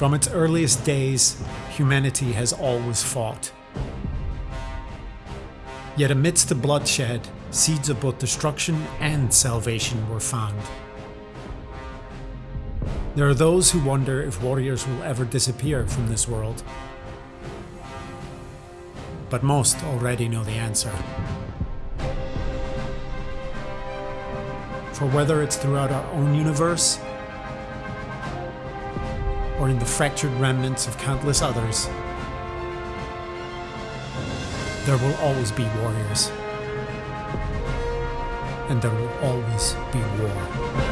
From its earliest days, humanity has always fought. Yet amidst the bloodshed, seeds of both destruction and salvation were found. There are those who wonder if warriors will ever disappear from this world. But most already know the answer. For whether it's throughout our own universe, or in the fractured remnants of countless others, there will always be warriors. And there will always be war.